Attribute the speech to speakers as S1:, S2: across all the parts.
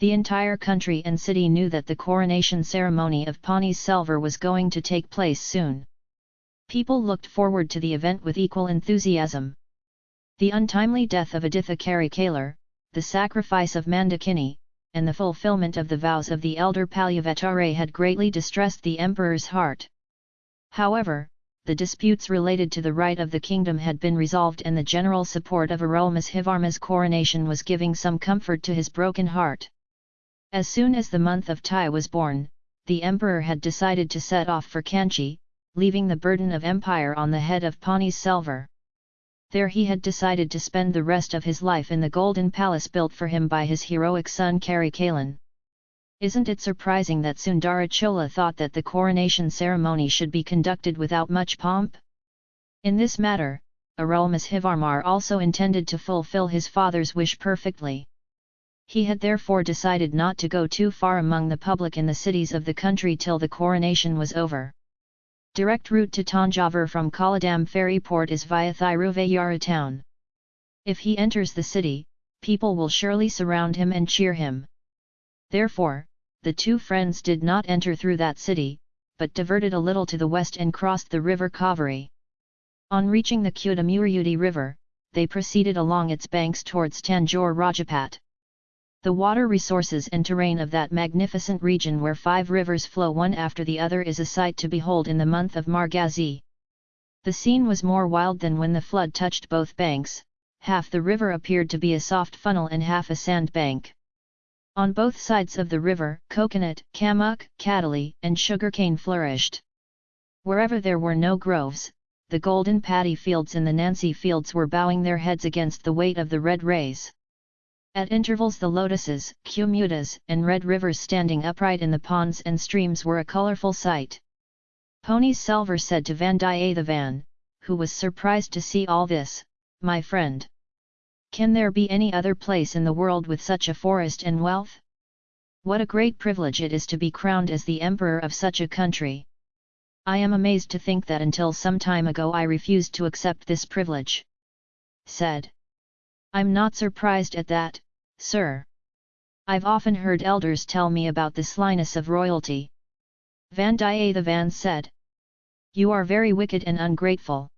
S1: The entire country and city knew that the coronation ceremony of Pani Selvar was going to take place soon. People looked forward to the event with equal enthusiasm. The untimely death of Aditha Karikalar, the sacrifice of Mandakini, and the fulfillment of the vows of the elder Palyavatare had greatly distressed the emperor's heart. However, the disputes related to the right of the kingdom had been resolved and the general support of Arulmozhivarma's coronation was giving some comfort to his broken heart. As soon as the month of Tai was born, the emperor had decided to set off for Kanchi, leaving the burden of empire on the head of Pani Selvar. There he had decided to spend the rest of his life in the golden palace built for him by his heroic son Karikalan. Isn't it surprising that Sundara Chola thought that the coronation ceremony should be conducted without much pomp? In this matter, Arulmozhivarmar also intended to fulfill his father's wish perfectly. He had therefore decided not to go too far among the public in the cities of the country till the coronation was over. Direct route to Tanjavur from Kolladam ferry port is via Thiruvayara town. If he enters the city, people will surely surround him and cheer him. Therefore, the two friends did not enter through that city, but diverted a little to the west and crossed the river Kaveri. On reaching the Kudamurudi river, they proceeded along its banks towards Tanjore Rajapat. The water resources and terrain of that magnificent region where five rivers flow one after the other is a sight to behold in the month of Margazi. The scene was more wild than when the flood touched both banks, half the river appeared to be a soft funnel and half a sand bank. On both sides of the river, coconut, kamuk, kadali, and sugarcane flourished. Wherever there were no groves, the golden paddy fields and the Nancy fields were bowing their heads against the weight of the red rays. At intervals the lotuses, cumutas, and red rivers standing upright in the ponds and streams were a colourful sight. Pony Selvar said to Vandiyathevan, who was surprised to see all this, My friend! Can there be any other place in the world with such a forest and wealth? What a great privilege it is to be crowned as the emperor of such a country! I am amazed to think that until some time ago I refused to accept this privilege. Said. I'm not surprised at that, sir. I've often heard elders tell me about the slyness of royalty. Vandiyathevan said. You are very wicked and ungrateful.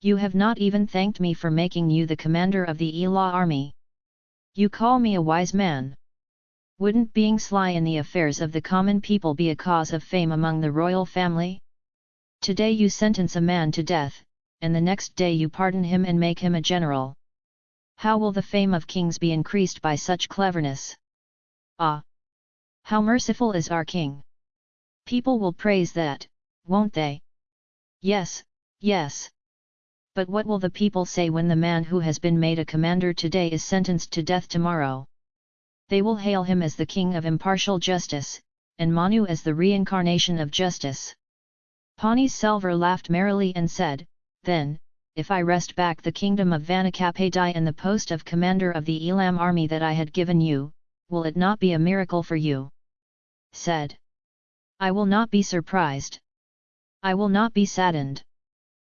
S1: You have not even thanked me for making you the commander of the Ela army. You call me a wise man. Wouldn't being sly in the affairs of the common people be a cause of fame among the royal family? Today you sentence a man to death, and the next day you pardon him and make him a general. How will the fame of kings be increased by such cleverness? Ah! How merciful is our king! People will praise that, won't they? Yes, yes. But what will the people say when the man who has been made a commander today is sentenced to death tomorrow? They will hail him as the king of impartial justice, and Manu as the reincarnation of justice. Pani Selvar laughed merrily and said, Then, if I wrest back the kingdom of Vanakapadai and the post of commander of the Elam army that I had given you, will it not be a miracle for you? Said. I will not be surprised. I will not be saddened.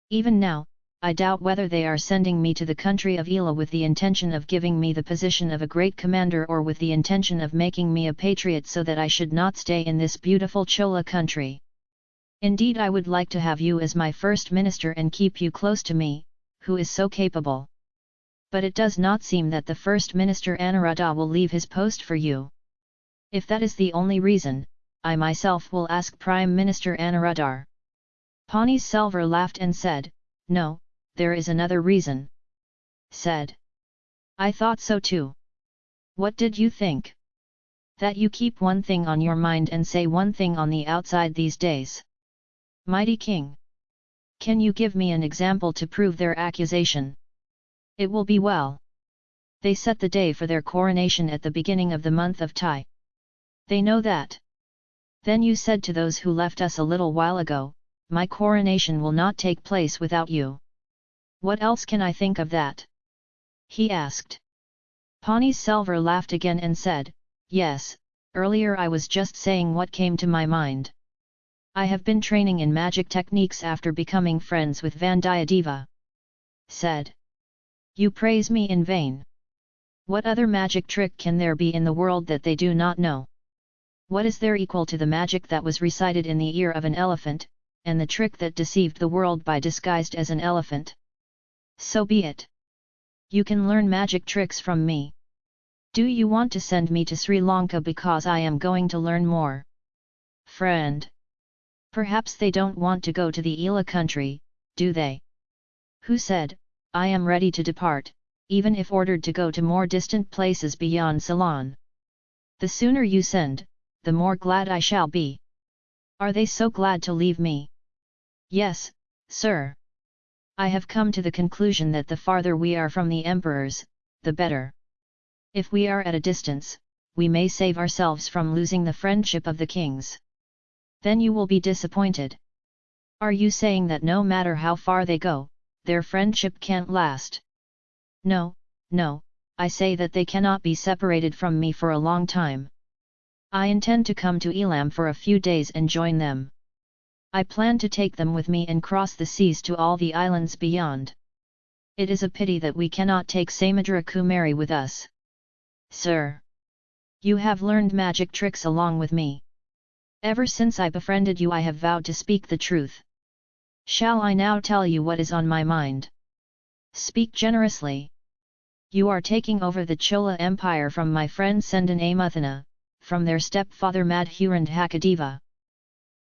S1: Even now, I doubt whether they are sending me to the country of Ela with the intention of giving me the position of a great commander or with the intention of making me a patriot so that I should not stay in this beautiful Chola country. Indeed I would like to have you as my first minister and keep you close to me, who is so capable. But it does not seem that the first minister Aniruddha will leave his post for you. If that is the only reason, I myself will ask Prime Minister Aniruddhar. Pani Selvar laughed and said, No, there is another reason. Said. I thought so too. What did you think? That you keep one thing on your mind and say one thing on the outside these days. Mighty King! Can you give me an example to prove their accusation? It will be well. They set the day for their coronation at the beginning of the month of Tai. They know that. Then you said to those who left us a little while ago, my coronation will not take place without you. What else can I think of that? He asked. Pani Selvar laughed again and said, Yes, earlier I was just saying what came to my mind. I have been training in magic techniques after becoming friends with Vandiyadeva. Said. You praise me in vain. What other magic trick can there be in the world that they do not know? What is there equal to the magic that was recited in the ear of an elephant, and the trick that deceived the world by disguised as an elephant? So be it. You can learn magic tricks from me. Do you want to send me to Sri Lanka because I am going to learn more? Friend. Perhaps they don't want to go to the Ela country, do they? Who said, I am ready to depart, even if ordered to go to more distant places beyond Ceylon? The sooner you send, the more glad I shall be. Are they so glad to leave me? Yes, sir. I have come to the conclusion that the farther we are from the emperors, the better. If we are at a distance, we may save ourselves from losing the friendship of the kings. Then you will be disappointed. Are you saying that no matter how far they go, their friendship can't last? No, no, I say that they cannot be separated from me for a long time. I intend to come to Elam for a few days and join them. I plan to take them with me and cross the seas to all the islands beyond. It is a pity that we cannot take Samudra Kumari with us. Sir! You have learned magic tricks along with me. Ever since I befriended you I have vowed to speak the truth. Shall I now tell you what is on my mind? Speak generously. You are taking over the Chola Empire from my friend Sendan Amuthana, from their stepfather Madhurandhakadeva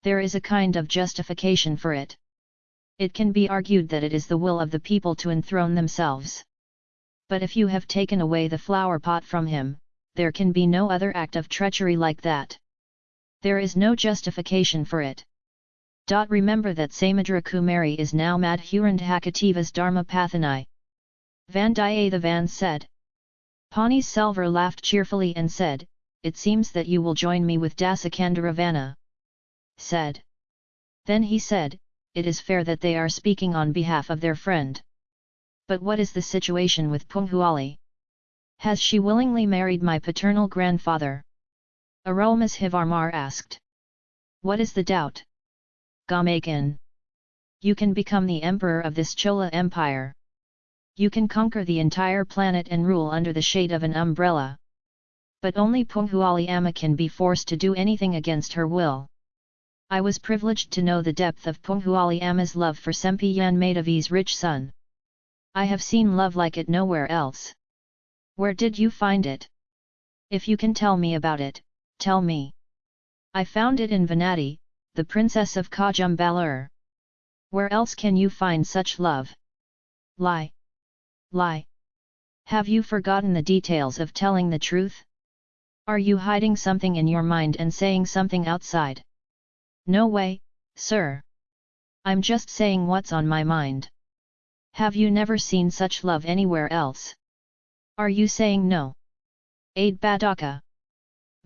S1: there is a kind of justification for it. It can be argued that it is the will of the people to enthrone themselves. But if you have taken away the flower pot from him, there can be no other act of treachery like that. There is no justification for it. Remember that Samudra Kumari is now Madhurandhakadeva's Dharma Pathani. Vandiyathevan said. Pani Selvar laughed cheerfully and said, It seems that you will join me with Dasakandaravana said. Then he said, it is fair that they are speaking on behalf of their friend. But what is the situation with Poonguzhali? Has she willingly married my paternal grandfather? Arulmozhivarmar asked. What is the doubt? Gamakan. You can become the emperor of this Chola empire. You can conquer the entire planet and rule under the shade of an umbrella. But only Poonguzhali can be forced to do anything against her will. I was privileged to know the depth of Poonguzhali love for Sempiyan Madhavi's rich son. I have seen love like it nowhere else. Where did you find it? If you can tell me about it, tell me. I found it in Vanati, the princess of Kodumbalur. Where else can you find such love? Lie. Lie. Have you forgotten the details of telling the truth? Are you hiding something in your mind and saying something outside? No way, sir. I'm just saying what's on my mind. Have you never seen such love anywhere else? Are you saying no? Aid Badaka.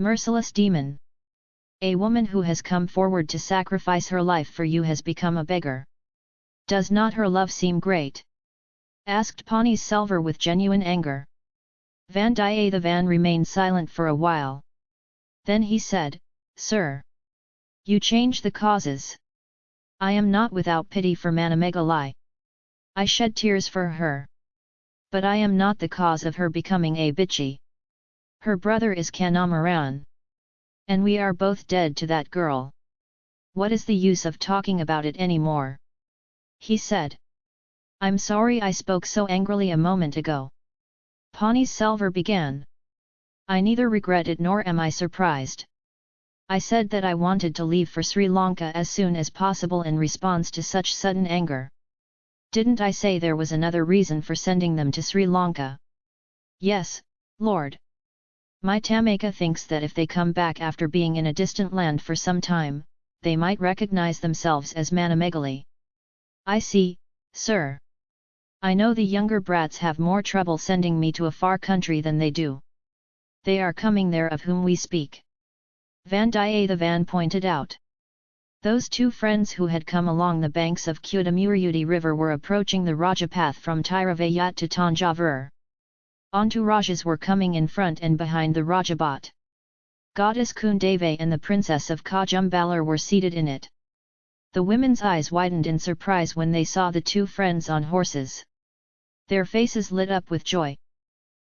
S1: Merciless demon. A woman who has come forward to sacrifice her life for you has become a beggar. Does not her love seem great? Asked Pani Selvar with genuine anger. Vandiyathevan remained silent for a while. Then he said, Sir! You change the causes. I am not without pity for Manimekalai. I shed tears for her. But I am not the cause of her becoming a bitchy. Her brother is Kandamaran. And we are both dead to that girl. What is the use of talking about it anymore? He said. I'm sorry I spoke so angrily a moment ago. Pani Selvar began. I neither regret it nor am I surprised. I said that I wanted to leave for Sri Lanka as soon as possible in response to such sudden anger. Didn't I say there was another reason for sending them to Sri Lanka? Yes, Lord. My Tamaka thinks that if they come back after being in a distant land for some time, they might recognize themselves as Manimekalai. I see, sir. I know the younger brats have more trouble sending me to a far country than they do. They are coming there of whom we speak. Vandiyathevan pointed out. Those two friends who had come along the banks of Kudamurudi river were approaching the Rajapath from Tiruvayyat to Tanjavur. Entourages were coming in front and behind the Rajabhat. Goddess Kundavai and the princess of Kodumbalur were seated in it. The women's eyes widened in surprise when they saw the two friends on horses. Their faces lit up with joy.